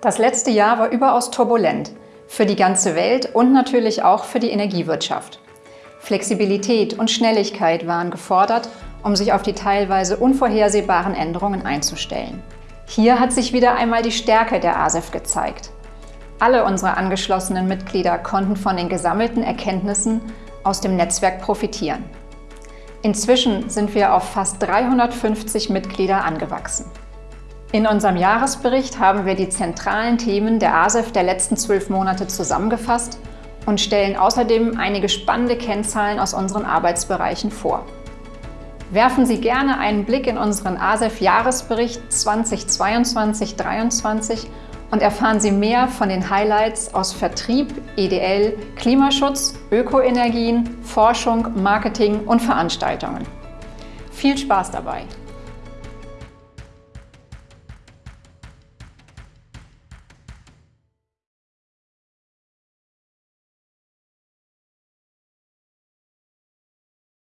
Das letzte Jahr war überaus turbulent für die ganze Welt und natürlich auch für die Energiewirtschaft. Flexibilität und Schnelligkeit waren gefordert, um sich auf die teilweise unvorhersehbaren Änderungen einzustellen. Hier hat sich wieder einmal die Stärke der ASEF gezeigt. Alle unsere angeschlossenen Mitglieder konnten von den gesammelten Erkenntnissen aus dem Netzwerk profitieren. Inzwischen sind wir auf fast 350 Mitglieder angewachsen. In unserem Jahresbericht haben wir die zentralen Themen der ASEF der letzten zwölf Monate zusammengefasst und stellen außerdem einige spannende Kennzahlen aus unseren Arbeitsbereichen vor. Werfen Sie gerne einen Blick in unseren ASEF-Jahresbericht 2022-23 und erfahren Sie mehr von den Highlights aus Vertrieb, EDL, Klimaschutz, Ökoenergien, Forschung, Marketing und Veranstaltungen. Viel Spaß dabei!